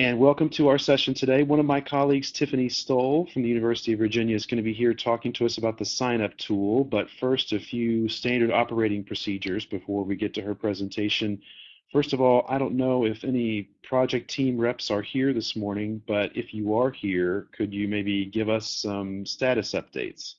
And welcome to our session today. One of my colleagues, Tiffany Stoll from the University of Virginia, is going to be here talking to us about the sign-up tool. But first, a few standard operating procedures before we get to her presentation. First of all, I don't know if any project team reps are here this morning, but if you are here, could you maybe give us some status updates?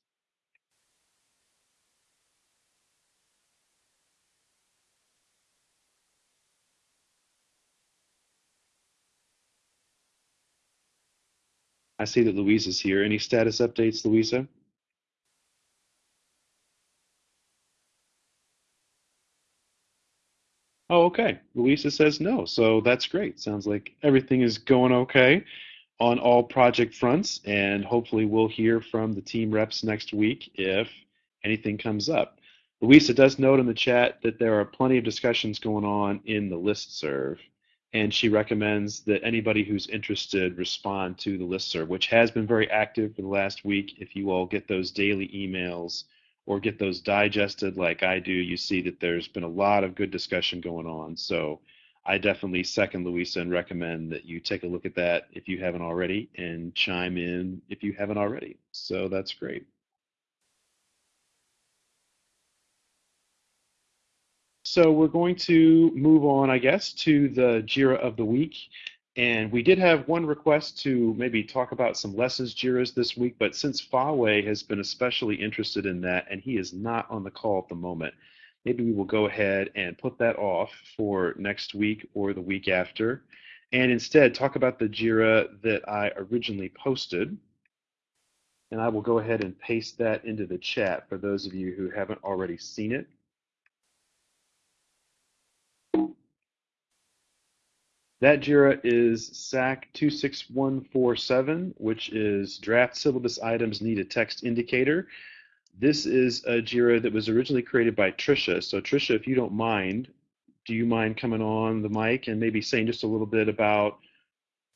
I see that Louisa's here. Any status updates, Louisa? Oh, okay. Louisa says no, so that's great. Sounds like everything is going okay on all project fronts, and hopefully we'll hear from the team reps next week if anything comes up. Louisa does note in the chat that there are plenty of discussions going on in the listserv and she recommends that anybody who's interested respond to the listserv, which has been very active for the last week. If you all get those daily emails or get those digested like I do, you see that there's been a lot of good discussion going on. So I definitely second Louisa and recommend that you take a look at that if you haven't already and chime in if you haven't already. So that's great. So we're going to move on, I guess, to the JIRA of the week. And we did have one request to maybe talk about some lessons JIRAs this week, but since Fawe has been especially interested in that and he is not on the call at the moment, maybe we will go ahead and put that off for next week or the week after and instead talk about the JIRA that I originally posted. And I will go ahead and paste that into the chat for those of you who haven't already seen it. That JIRA is SAK 26147, which is Draft Syllabus Items Need a Text Indicator. This is a JIRA that was originally created by Trisha. So Trisha, if you don't mind, do you mind coming on the mic and maybe saying just a little bit about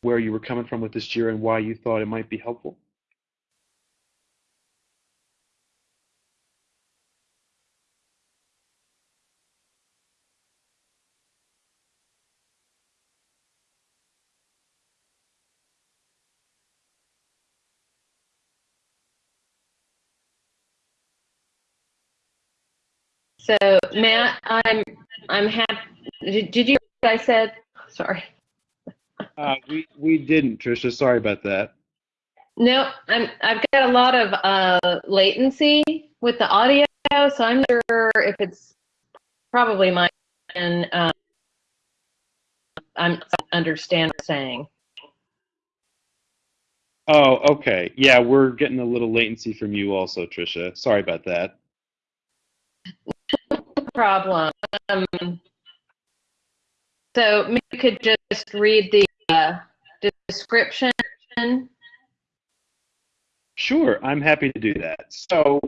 where you were coming from with this JIRA and why you thought it might be helpful? So Matt, I'm I'm happy. Did, did you? I said sorry. Uh, we we didn't, Trisha. Sorry about that. No, I'm I've got a lot of uh, latency with the audio, so I'm not sure if it's probably mine. And uh, I'm understand what you're saying. Oh, okay. Yeah, we're getting a little latency from you also, Trisha. Sorry about that problem. Um, so you could just read the uh, description. Sure, I'm happy to do that. So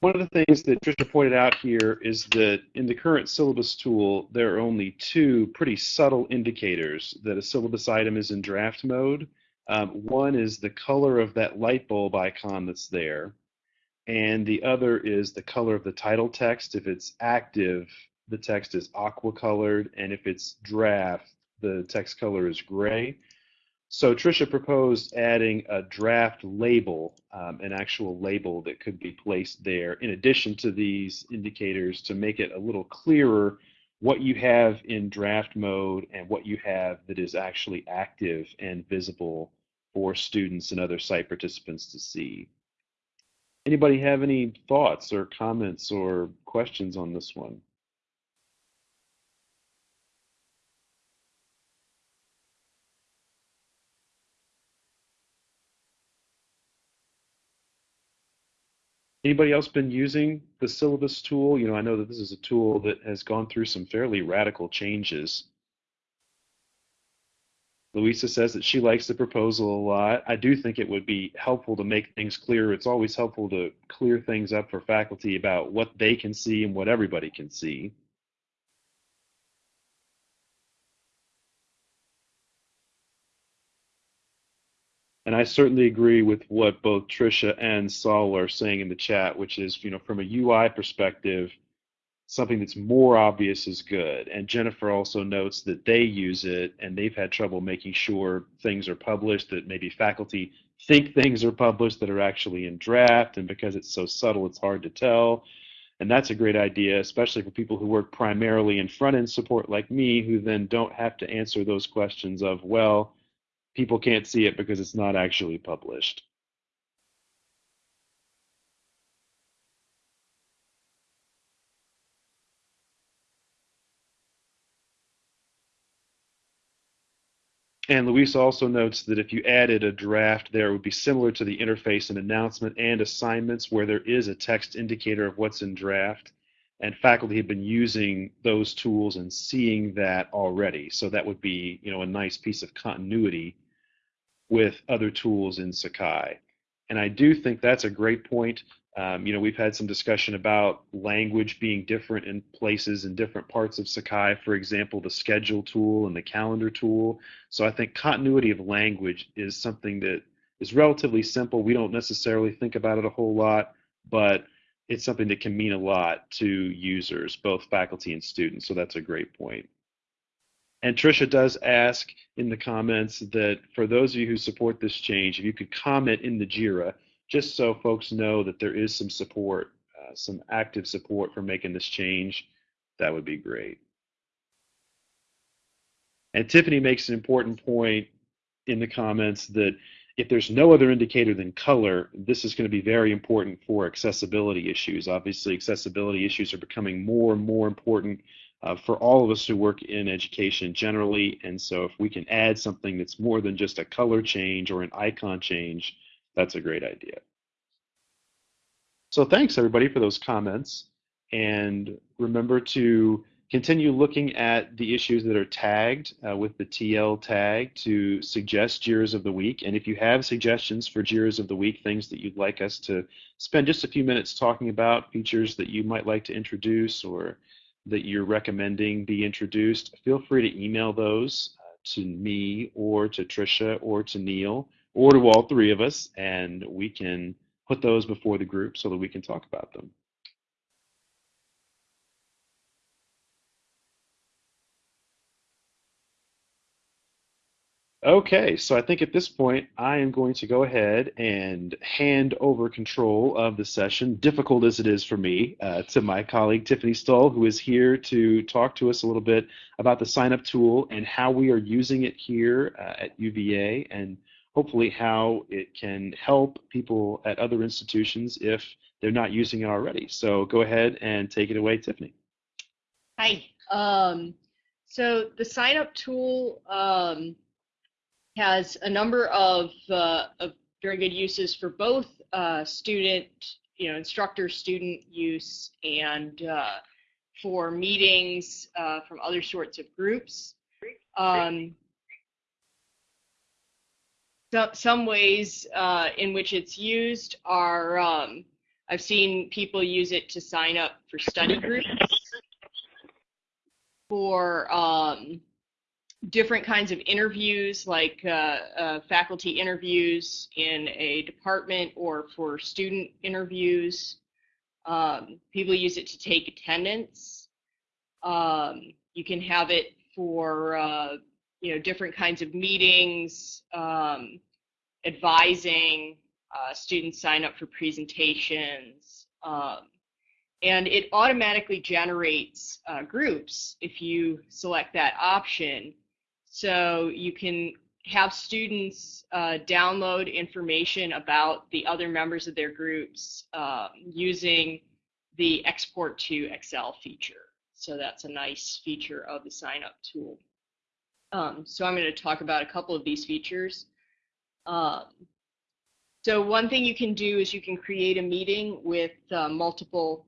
one of the things that Trisha pointed out here is that in the current syllabus tool, there are only two pretty subtle indicators that a syllabus item is in draft mode. Um, one is the color of that light bulb icon that's there and the other is the color of the title text. If it's active, the text is aqua colored, and if it's draft, the text color is gray. So Trisha proposed adding a draft label, um, an actual label that could be placed there in addition to these indicators to make it a little clearer what you have in draft mode and what you have that is actually active and visible for students and other site participants to see. Anybody have any thoughts or comments or questions on this one? Anybody else been using the syllabus tool? You know, I know that this is a tool that has gone through some fairly radical changes Louisa says that she likes the proposal a lot. I do think it would be helpful to make things clear. It's always helpful to clear things up for faculty about what they can see and what everybody can see. And I certainly agree with what both Trisha and Saul are saying in the chat, which is, you know, from a UI perspective, something that's more obvious is good. And Jennifer also notes that they use it and they've had trouble making sure things are published, that maybe faculty think things are published that are actually in draft, and because it's so subtle, it's hard to tell. And that's a great idea, especially for people who work primarily in front end support like me, who then don't have to answer those questions of, well, people can't see it because it's not actually published. And Luis also notes that if you added a draft there, it would be similar to the interface and announcement and assignments where there is a text indicator of what's in draft. And faculty have been using those tools and seeing that already. So that would be, you know, a nice piece of continuity with other tools in Sakai. And I do think that's a great point. Um, you know, we've had some discussion about language being different in places in different parts of Sakai. For example, the schedule tool and the calendar tool. So I think continuity of language is something that is relatively simple. We don't necessarily think about it a whole lot, but it's something that can mean a lot to users, both faculty and students. So that's a great point. And Tricia does ask in the comments that for those of you who support this change, if you could comment in the JIRA, just so folks know that there is some support, uh, some active support for making this change, that would be great. And Tiffany makes an important point in the comments that if there's no other indicator than color, this is going to be very important for accessibility issues. Obviously, accessibility issues are becoming more and more important uh, for all of us who work in education generally. And so if we can add something that's more than just a color change or an icon change, that's a great idea. So thanks everybody for those comments. And remember to continue looking at the issues that are tagged uh, with the TL tag to suggest JIRAs of the week. And if you have suggestions for JIRAs of the week, things that you'd like us to spend just a few minutes talking about, features that you might like to introduce or that you're recommending be introduced, feel free to email those uh, to me or to Tricia or to Neil or to all three of us, and we can put those before the group so that we can talk about them. Okay, so I think at this point I am going to go ahead and hand over control of the session, difficult as it is for me, uh, to my colleague Tiffany Stull, who is here to talk to us a little bit about the sign up tool and how we are using it here uh, at UVA and hopefully how it can help people at other institutions if they're not using it already. So go ahead and take it away, Tiffany. Hi. Um, so the sign up tool um, has a number of, uh, of, very good uses for both uh, student, you know, instructor student use and uh, for meetings uh, from other sorts of groups. Um, so, some ways uh, in which it's used are um, I've seen people use it to sign up for study groups, for um, different kinds of interviews, like uh, uh, faculty interviews in a department or for student interviews. Um, people use it to take attendance. Um, you can have it for uh, you know, different kinds of meetings, um, advising, uh, students sign up for presentations, um, and it automatically generates uh, groups if you select that option. So you can have students uh, download information about the other members of their groups um, using the export to Excel feature. So that's a nice feature of the sign up tool. Um, so I'm going to talk about a couple of these features. Um, so one thing you can do is you can create a meeting with uh, multiple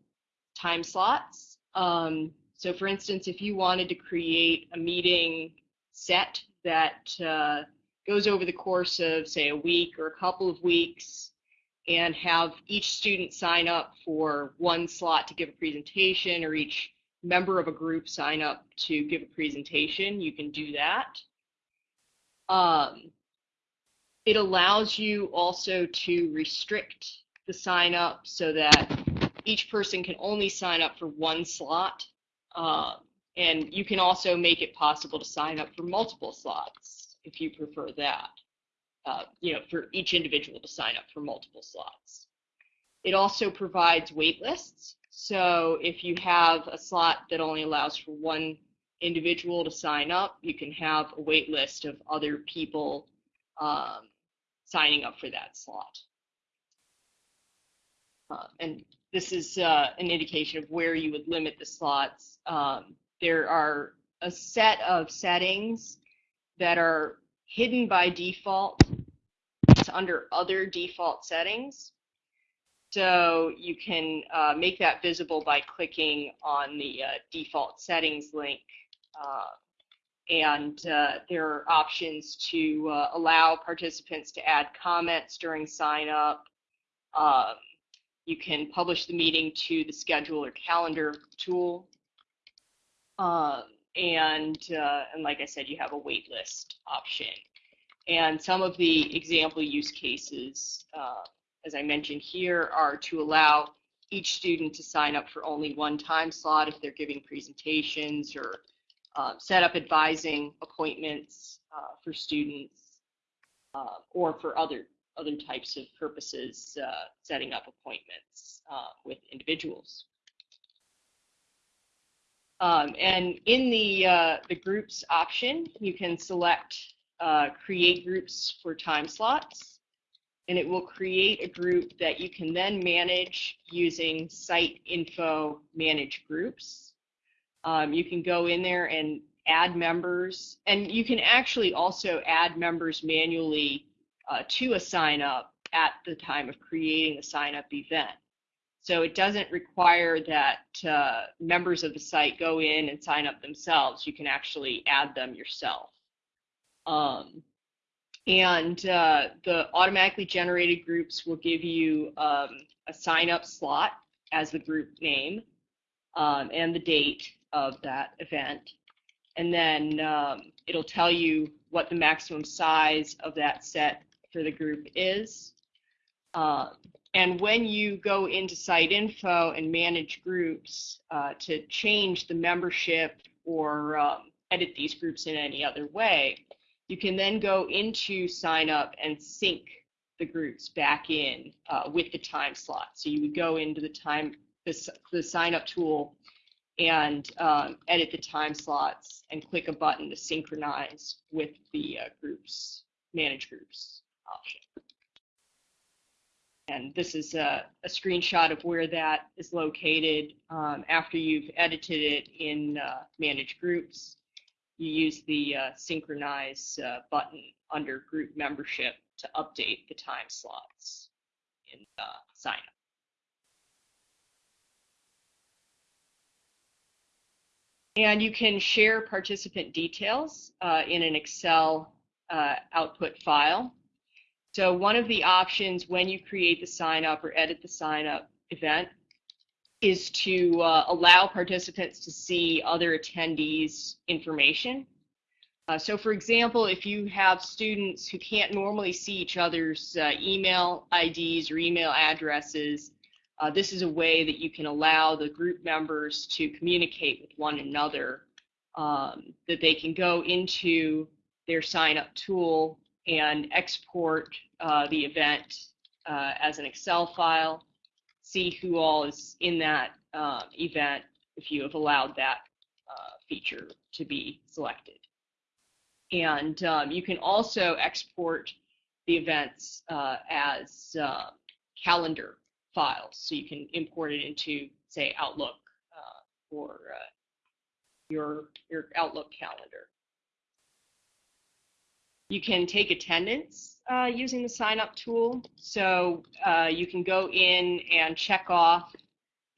time slots. Um, so for instance, if you wanted to create a meeting set that uh, goes over the course of, say, a week or a couple of weeks, and have each student sign up for one slot to give a presentation or each member of a group sign up to give a presentation, you can do that. Um, it allows you also to restrict the sign up so that each person can only sign up for one slot. Uh, and you can also make it possible to sign up for multiple slots if you prefer that. Uh, you know, for each individual to sign up for multiple slots. It also provides wait lists. So if you have a slot that only allows for one individual to sign up, you can have a wait list of other people um, signing up for that slot. Uh, and this is uh, an indication of where you would limit the slots. Um, there are a set of settings that are hidden by default. It's under other default settings. So you can uh, make that visible by clicking on the uh, default settings link. Uh, and uh, there are options to uh, allow participants to add comments during sign up. Um, you can publish the meeting to the schedule or calendar tool. Um, and, uh, and like I said, you have a waitlist option. And some of the example use cases, as I mentioned here, are to allow each student to sign up for only one time slot if they're giving presentations or uh, set up advising appointments uh, for students uh, or for other other types of purposes, uh, setting up appointments uh, with individuals. Um, and in the, uh, the groups option, you can select create groups for time slots, and it will create a group that you can then manage using site info manage groups. Um, you can go in there and add members, and you can actually also add members manually uh, to a sign up at the time of creating the sign up event. So it doesn't require that uh, members of the site go in and sign up themselves. You can actually add them yourself. Um, and uh, the automatically generated groups will give you um, a sign up slot as the group name um, and the date of that event. And then um, it'll tell you what the maximum size of that set for the group is. Uh, and when you go into site info and manage groups uh, to change the membership or um, edit these groups in any other way, you can then go into sign up and sync the groups back in uh, with the time slot. So you would go into the time, the, the sign up tool and um, edit the time slots and click a button to synchronize with the uh, groups, manage groups option. And this is a, a screenshot of where that is located. Um, after you've edited it in uh, Manage Groups, you use the uh, Synchronize uh, button under Group Membership to update the time slots in uh, sign up. And you can share participant details uh, in an Excel uh, output file. So one of the options when you create the sign up or edit the sign up event is to uh, allow participants to see other attendees information. Uh, so for example, if you have students who can't normally see each other's uh, email IDs or email addresses, uh, this is a way that you can allow the group members to communicate with one another, um, that they can go into their sign up tool and export uh, the event uh, as an Excel file, see who all is in that uh, event if you have allowed that uh, feature to be selected. And um, you can also export the events uh, as uh, calendar files. So you can import it into, say, Outlook or your, your Outlook calendar. You can take attendance uh, using the sign up tool. So uh, you can go in and check off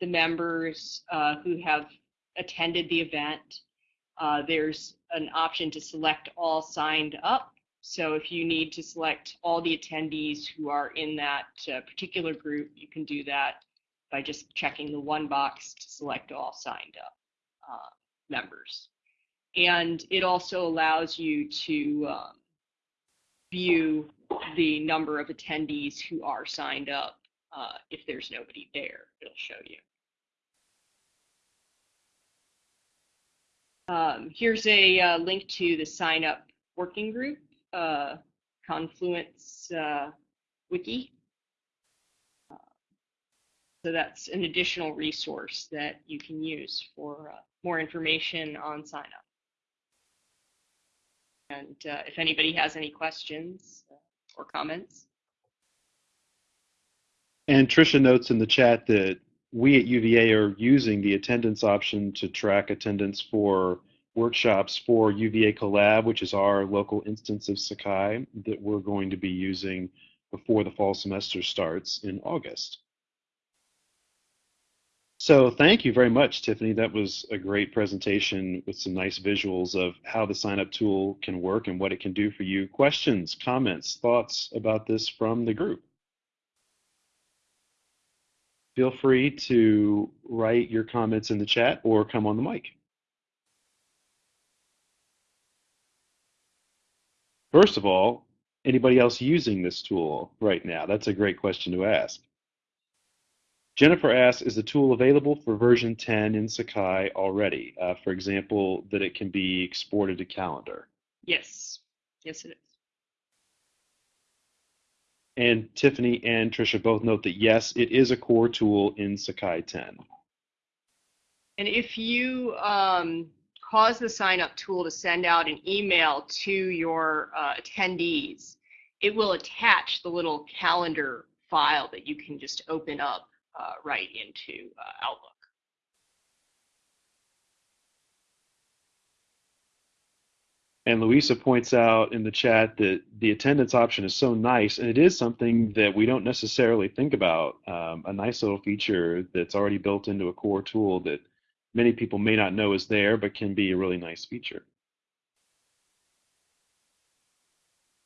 the members uh, who have attended the event. Uh, there's an option to select all signed up. So if you need to select all the attendees who are in that uh, particular group, you can do that by just checking the one box to select all signed up uh, members. And it also allows you to um, view the number of attendees who are signed up uh, if there's nobody there, it'll show you. Um, here's a uh, link to the sign up working group, uh, Confluence uh, Wiki. So that's an additional resource that you can use for uh, more information on sign up. And uh, if anybody has any questions or comments. And Tricia notes in the chat that we at UVA are using the attendance option to track attendance for workshops for UVA Collab, which is our local instance of Sakai that we're going to be using before the fall semester starts in August. So thank you very much, Tiffany. That was a great presentation with some nice visuals of how the sign up tool can work and what it can do for you. Questions, comments, thoughts about this from the group? Feel free to write your comments in the chat or come on the mic. First of all, anybody else using this tool right now? That's a great question to ask. Jennifer asks, is the tool available for version 10 in Sakai already? Uh, for example, that it can be exported to calendar. Yes, yes it is. And Tiffany and Tricia both note that yes, it is a core tool in Sakai 10. And if you um, cause the sign up tool to send out an email to your uh, attendees, it will attach the little calendar file that you can just open up uh, right into uh, Outlook. And Louisa points out in the chat that the attendance option is so nice, and it is something that we don't necessarily think about. Um, a nice little feature that's already built into a core tool that many people may not know is there, but can be a really nice feature.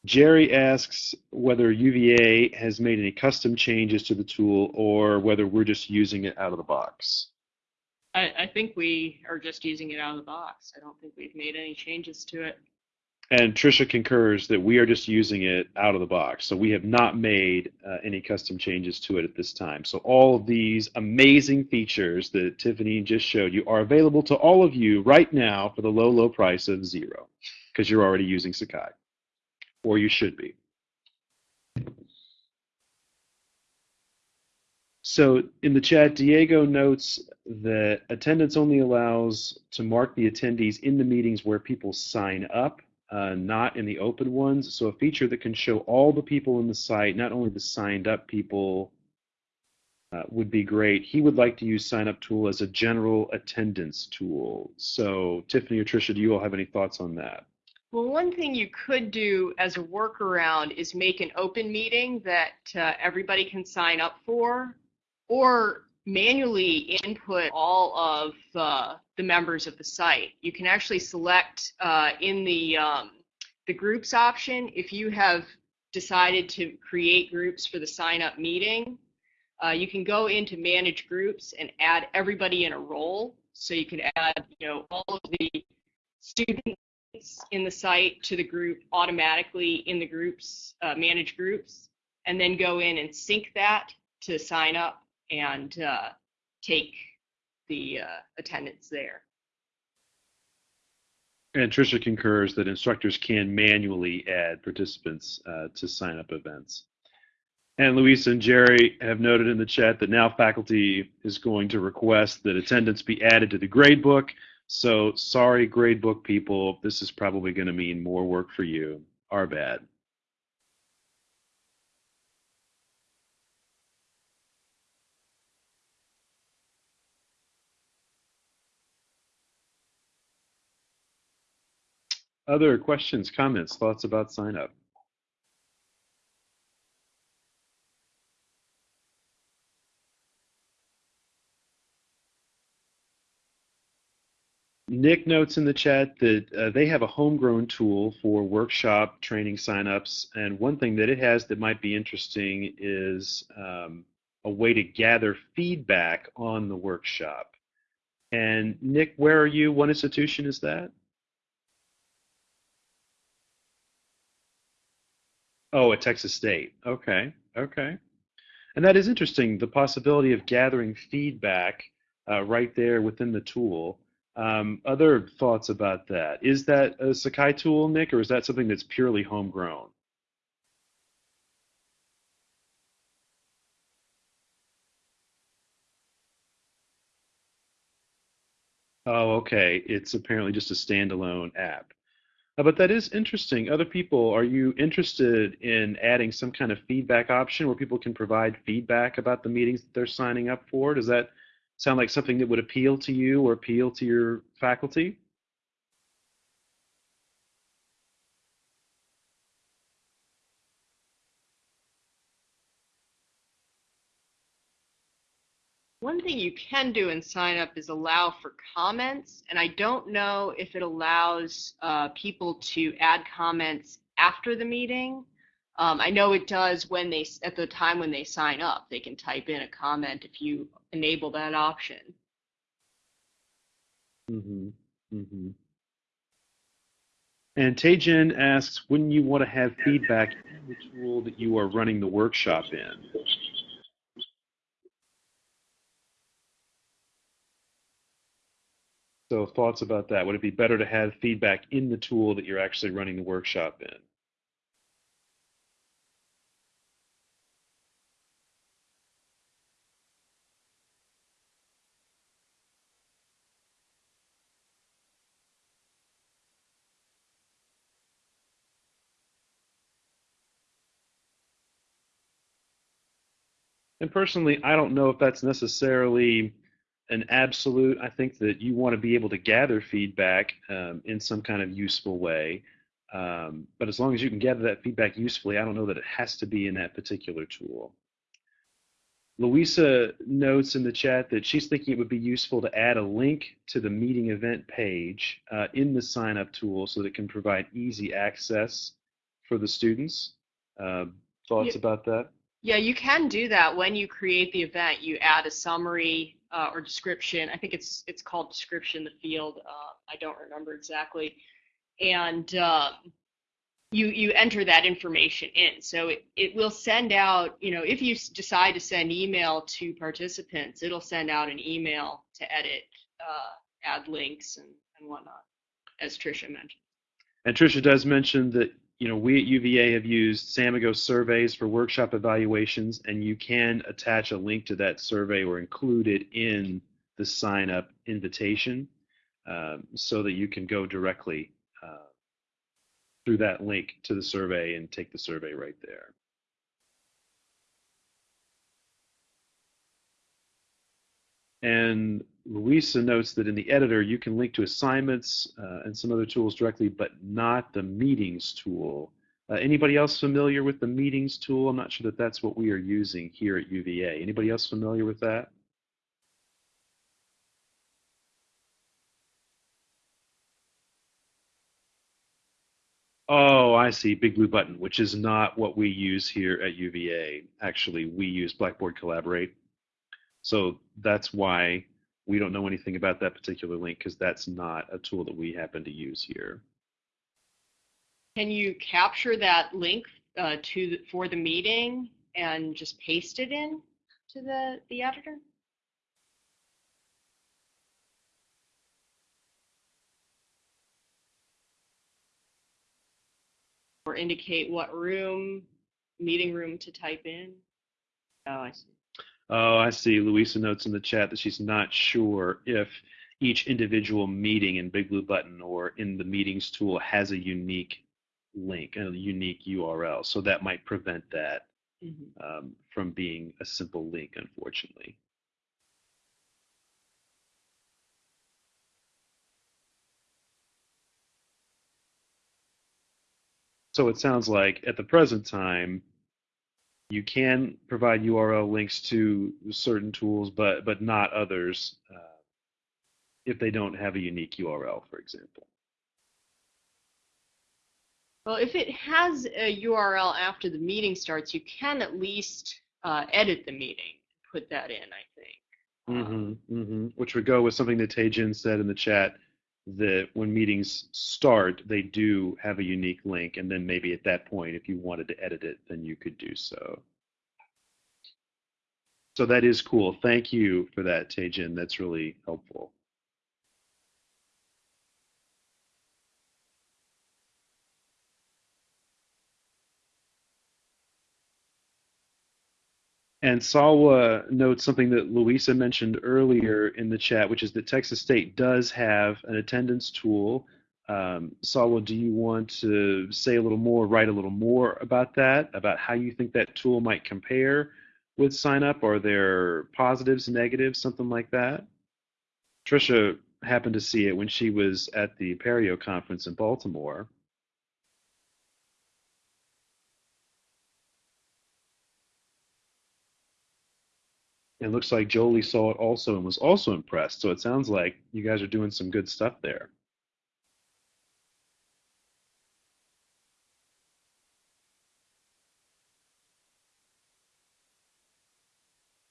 Jerry asks whether UVA has made any custom changes to the tool or whether we're just using it out of the box. I, I, think we are just using it out of the box. I don't think we've made any changes to it. And Trisha concurs that we are just using it out of the box. So we have not made uh, any custom changes to it at this time. So all of these amazing features that Tiffany just showed you are available to all of you right now for the low, low price of zero because you're already using Sakai or you should be. So in the chat, Diego notes that attendance only allows to mark the attendees in the meetings where people sign up, uh, not in the open ones. So a feature that can show all the people in the site, not only the signed up people, uh, would be great. He would like to use sign up tool as a general attendance tool. So Tiffany or Tricia, do you all have any thoughts on that? Well, one thing you could do as a workaround is make an open meeting that uh, everybody can sign up for, or manually input all of uh, the members of the site. You can actually select uh, in the um, the groups option if you have decided to create groups for the sign up meeting. Uh, you can go into manage groups and add everybody in a role. So you can add, you know, all of the students in the site to the group automatically in the groups, uh, manage groups, and then go in and sync that to sign up and uh, take the uh, attendance there. And Tricia concurs that instructors can manually add participants uh, to sign up events. And Luis and Jerry have noted in the chat that now faculty is going to request that attendance be added to the gradebook so sorry, gradebook people, this is probably going to mean more work for you. Our bad. Other questions, comments, thoughts about sign up? Nick notes in the chat that uh, they have a homegrown tool for workshop training signups, and one thing that it has that might be interesting is um, a way to gather feedback on the workshop. And Nick, where are you? What institution is that? Oh, at Texas State. Okay, okay. And that is interesting, the possibility of gathering feedback uh, right there within the tool. Um, other thoughts about that? Is that a Sakai tool, Nick, or is that something that's purely homegrown? Oh, okay. It's apparently just a standalone app. Uh, but that is interesting. Other people, are you interested in adding some kind of feedback option where people can provide feedback about the meetings that they're signing up for? Does that sound like something that would appeal to you or appeal to your faculty? One thing you can do in sign up is allow for comments, and I don't know if it allows uh, people to add comments after the meeting. Um, I know it does when they, at the time when they sign up, they can type in a comment if you enable that option. Mm-hmm. Mm-hmm. And Taejin asks, wouldn't you want to have feedback in the tool that you are running the workshop in? So thoughts about that? Would it be better to have feedback in the tool that you're actually running the workshop in? And personally, I don't know if that's necessarily an absolute. I think that you want to be able to gather feedback um, in some kind of useful way. Um, but as long as you can gather that feedback usefully, I don't know that it has to be in that particular tool. Louisa notes in the chat that she's thinking it would be useful to add a link to the meeting event page uh, in the sign up tool so that it can provide easy access for the students. Uh, thoughts Yeah. about that? Yeah, you can do that when you create the event. You add a summary uh, or description. I think it's it's called description. The field. Uh, I don't remember exactly. And um, you you enter that information in. So it, it will send out. You know, if you decide to send email to participants, it'll send out an email to edit, uh, add links and and whatnot, as Tricia mentioned. And Tricia does mention that you know we at UVA have used Samigo surveys for workshop evaluations, and you can attach a link to that survey or include it in the sign up invitation, um, so that you can go directly uh, through that link to the survey and take the survey right there. And Louisa notes that in the editor, you can link to assignments uh, and some other tools directly, but not the meetings tool. Uh, anybody else familiar with the meetings tool? I'm not sure that that's what we are using here at UVA. Anybody else familiar with that? Oh, I see. Big Blue Button, which is not what we use here at UVA. Actually, we use Blackboard Collaborate. So that's why we don't know anything about that particular link because that's not a tool that we happen to use here. Can you capture that link uh, to for the meeting and just paste it in to the the editor? Or indicate what room, meeting room to type in? Oh, I see. Oh, I see. Louisa notes in the chat that she's not sure if each individual meeting in Big Blue Button or in the meetings tool has a unique link, a unique URL. So that might prevent that Mhm. um, from being a simple link, unfortunately. So it sounds like at the present time, you can provide URL links to certain tools, but but not others uh, if they don't have a unique URL, for example. Well, if it has a URL after the meeting starts, you can at least uh, edit the meeting, put that in, I think. Um, hmm hmm Which would go with something that Taejin said in the chat that when meetings start, they do have a unique link, and then maybe at that point, if you wanted to edit it, then you could do so. So that is cool. Thank you for that, Taejin. That's really helpful. And Salwa notes something that Louisa mentioned earlier in the chat, which is that Texas State does have an attendance tool. Um, Salwa, do you want to say a little more, write a little more about that, about how you think that tool might compare with sign up? Are there positives, negatives, something like that? Trisha happened to see it when she was at the Apereo conference in Baltimore. It looks like Jolie saw it also and was also impressed. So it sounds like you guys are doing some good stuff there.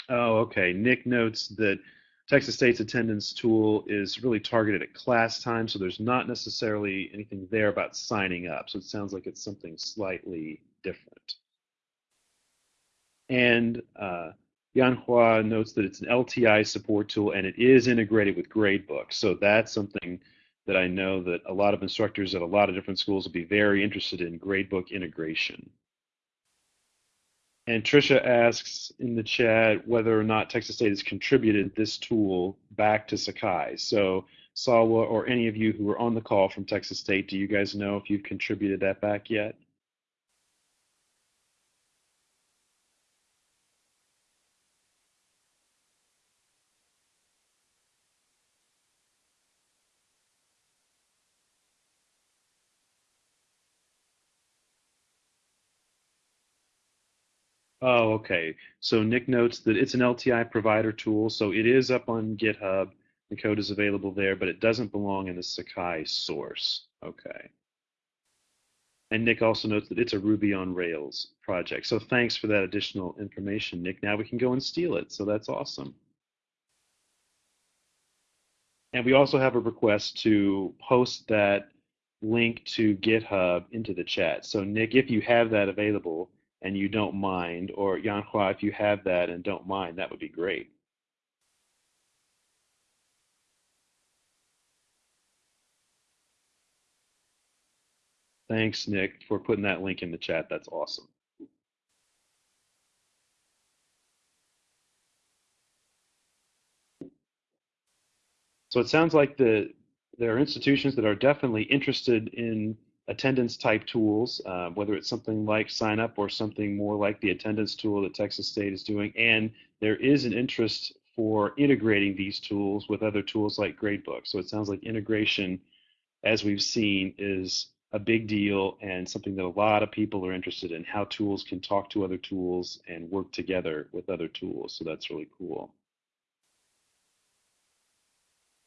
Oh, okay. Nick notes that Texas State's attendance tool is really targeted at class time, so there's not necessarily anything there about signing up. So it sounds like it's something slightly different. And uh, Yanhua notes that it's an LTI support tool and it is integrated with Gradebook. So that's something that I know that a lot of instructors at a lot of different schools will be very interested in Gradebook integration. And Trisha asks in the chat whether or not Texas State has contributed this tool back to Sakai. So Salwa or any of you who are on the call from Texas State, do you guys know if you've contributed that back yet? Oh, okay. So Nick notes that it's an LTI provider tool, so it is up on GitHub. The code is available there, but it doesn't belong in the Sakai source. Okay. And Nick also notes that it's a Ruby on Rails project. So thanks for that additional information, Nick. Now we can go and steal it, so that's awesome. And we also have a request to post that link to GitHub into the chat. So Nick, if you have that available, and you don't mind, or Yanhua, if you have that and don't mind, that would be great. Thanks, Nick, for putting that link in the chat. That's awesome. So it sounds like the there are institutions that are definitely interested in attendance type tools, uh, whether it's something like sign up or something more like the attendance tool that Texas State is doing. And there is an interest for integrating these tools with other tools like Gradebook. So it sounds like integration, as we've seen, is a big deal and something that a lot of people are interested in how tools can talk to other tools and work together with other tools. So that's really cool.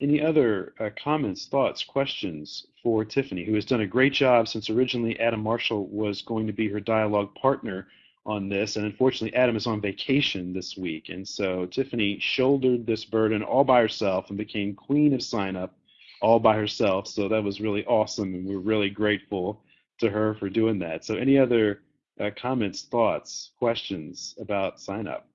Any other uh, comments, thoughts, questions for Tiffany, who has done a great job since originally Adam Marshall was going to be her dialogue partner on this, and unfortunately Adam is on vacation this week, and so Tiffany shouldered this burden all by herself and became queen of sign up all by herself. So that was really awesome, and we're really grateful to her for doing that. So any other uh, comments, thoughts, questions about sign up?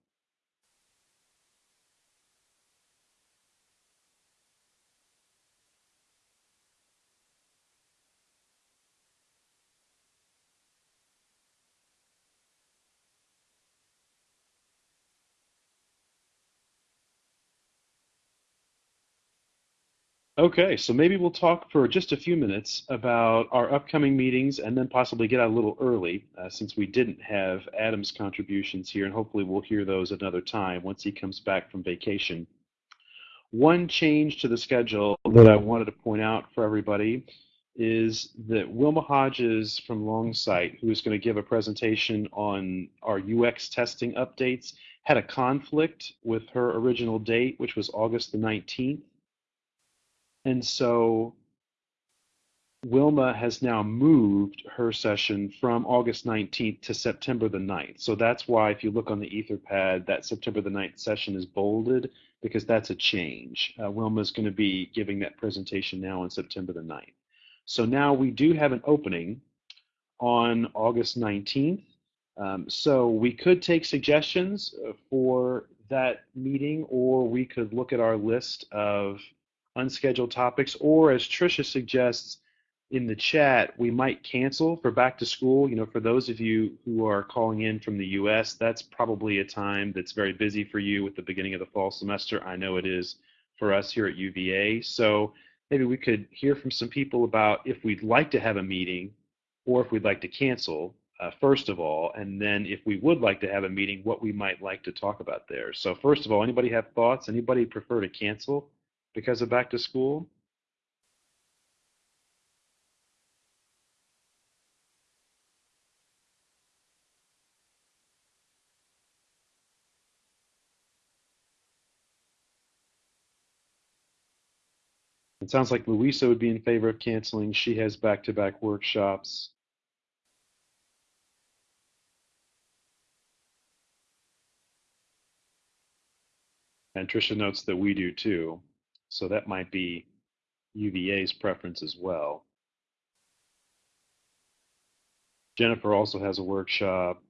Okay, so maybe we'll talk for just a few minutes about our upcoming meetings and then possibly get out a little early uh, since we didn't have Adam's contributions here, and hopefully we'll hear those another time once he comes back from vacation. One change to the schedule that I wanted to point out for everybody is that Wilma Hodges from Longsight, who is going to give a presentation on our UX testing updates, had a conflict with her original date, which was August the 19th. And so Wilma has now moved her session from August 19th to September the 9th. So that's why if you look on the Etherpad, that September the 9th session is bolded because that's a change. Uh, Wilma is going to be giving that presentation now on September the 9th. So now we do have an opening on August 19th. Um, so we could take suggestions uh, for that meeting, or we could look at our list of unscheduled topics, or as Trisha suggests in the chat, we might cancel for back to school. You know, for those of you who are calling in from the U.S., that's probably a time that's very busy for you with the beginning of the fall semester. I know it is for us here at UVA. So maybe we could hear from some people about if we'd like to have a meeting or if we'd like to cancel, uh, first of all, and then if we would like to have a meeting, what we might like to talk about there. So first of all, anybody have thoughts? Anybody prefer to cancel because of back to school? It sounds like Louisa would be in favor of canceling. She has back-to-back workshops. And Tricia notes that we do too. So that might be UVA's preference as well. Jennifer also has a workshop.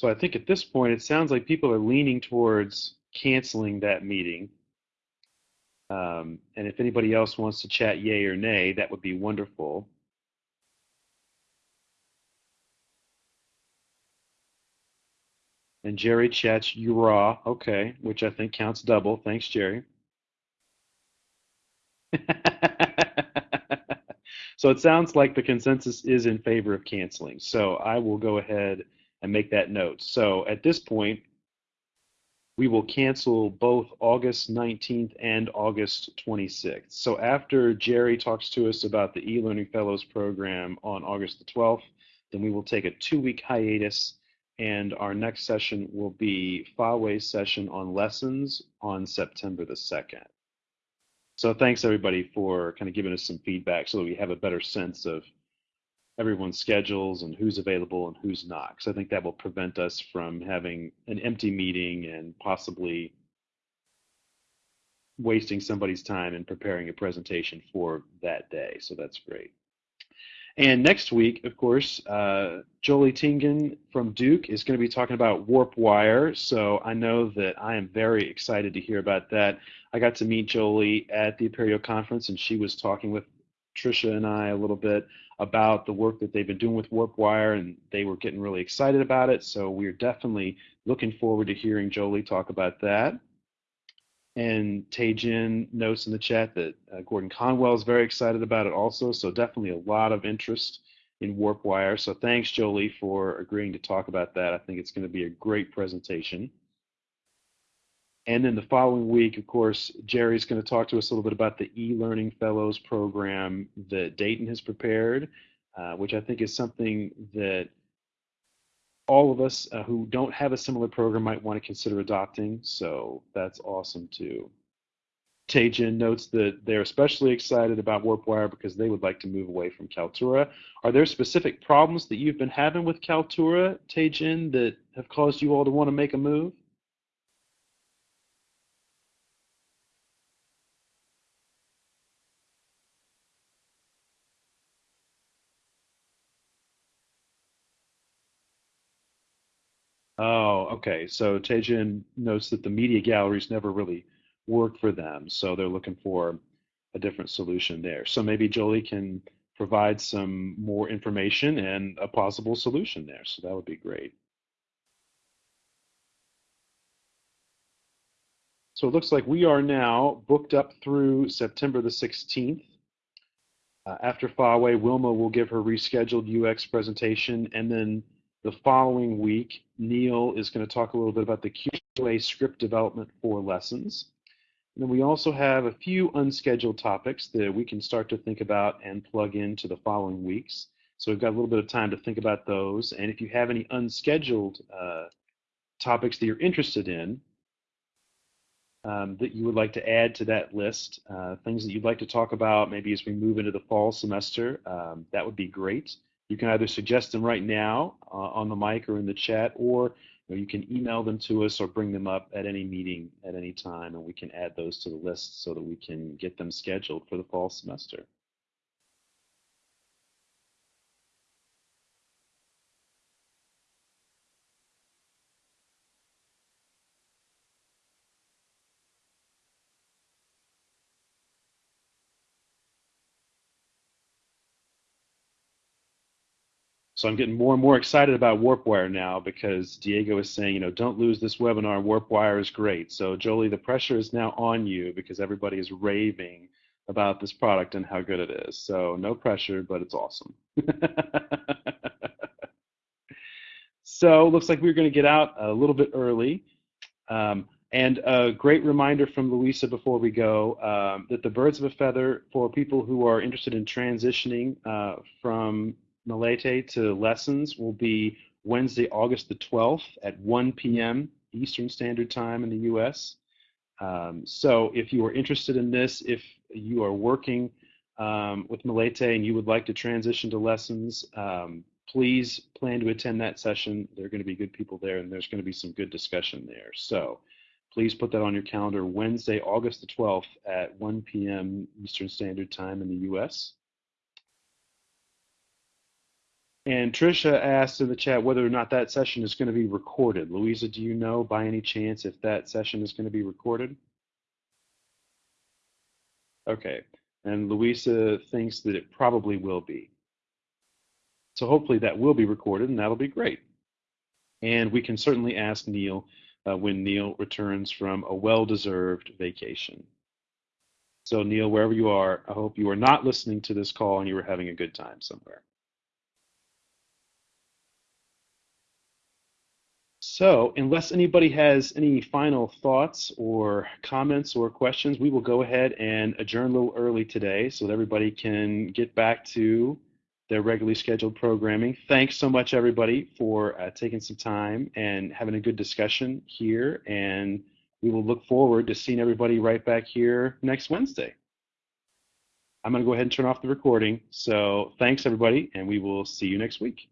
So I think at this point, it sounds like people are leaning towards canceling that meeting. Um, and if anybody else wants to chat yay or nay, that would be wonderful. And Jerry chats you raw, okay, which I think counts double. Thanks, Jerry. so it sounds like the consensus is in favor of canceling. So I will go ahead and make that note. So at this point, we will cancel both August 19th and August 26th. So after Jerry talks to us about the e-learning fellows program on August the 12th, then we will take a two-week hiatus and our next session will be Faway's session on lessons on September the 2nd. So thanks everybody for kind of giving us some feedback so that we have a better sense of everyone's schedules and who's available and who's not. Because I think that will prevent us from having an empty meeting and possibly wasting somebody's time in preparing a presentation for that day. So that's great. And next week, of course, uh, Jolie Tingen from Duke is going to be talking about WarpWire. So I know that I am very excited to hear about that. I got to meet Jolie at the Apereo conference, and she was talking with Tricia and I a little bit about the work that they've been doing with WarpWire, and they were getting really excited about it. So we're definitely looking forward to hearing Jolie talk about that. And Taejin notes in the chat that uh, Gordon Conwell is very excited about it also. So definitely a lot of interest in WarpWire. So thanks, Jolie, for agreeing to talk about that. I think it's going to be a great presentation. And then the following week, of course, Jerry's going to talk to us a little bit about the e-learning fellows program that Dayton has prepared, uh, which I think is something that all of us uh, who don't have a similar program might want to consider adopting. So that's awesome too. Taejin notes that they're especially excited about WarpWire because they would like to move away from Kaltura. Are there specific problems that you've been having with Kaltura, Taejin, that have caused you all to want to make a move? Oh, okay. So Taejin notes that the media galleries never really work for them, so they're looking for a different solution there. So maybe Jolie can provide some more information and a possible solution there. So that would be great. So it looks like we are now booked up through September the 16th. Uh, after Faway, Wilma will give her rescheduled UX presentation, and then the following week, Neil is going to talk a little bit about the QA script development for lessons. And then we also have a few unscheduled topics that we can start to think about and plug into the following weeks. So we've got a little bit of time to think about those. And if you have any unscheduled uh, topics that you're interested in, um, that you would like to add to that list, uh, things that you'd like to talk about maybe as we move into the fall semester, um, that would be great. You can either suggest them right now uh, on the mic or in the chat, or you, know, you can email them to us or bring them up at any meeting at any time, and we can add those to the list so that we can get them scheduled for the fall semester. So I'm getting more and more excited about WarpWire now because Diego is saying, you know, don't lose this webinar. WarpWire is great. So Jolie, the pressure is now on you because everybody is raving about this product and how good it is. So no pressure, but it's awesome. so looks like we're going to get out a little bit early. Um, and a great reminder from Louisa before we go um, that the Birds of a Feather, for people who are interested in transitioning uh, from Melete to lessons will be Wednesday, August the 12th at 1 p.m. Eastern Standard Time in the U.S. Um, so if you are interested in this, if you are working um, with Melete and you would like to transition to lessons, um, please plan to attend that session. There are going to be good people there and there's going to be some good discussion there. So please put that on your calendar Wednesday, August the 12th at 1 p.m. Eastern Standard Time in the U.S. And Trisha asked in the chat whether or not that session is going to be recorded. Louisa, do you know by any chance if that session is going to be recorded? Okay. And Louisa thinks that it probably will be. So hopefully that will be recorded and that'll be great. And we can certainly ask Neil uh, when Neil returns from a well-deserved vacation. So Neil, wherever you are, I hope you are not listening to this call and you are having a good time somewhere. So, unless anybody has any final thoughts or comments or questions, we will go ahead and adjourn a little early today so that everybody can get back to their regularly scheduled programming. Thanks so much, everybody, for uh, taking some time and having a good discussion here. And we will look forward to seeing everybody right back here next Wednesday. I'm going to go ahead and turn off the recording. So, thanks, everybody, and we will see you next week.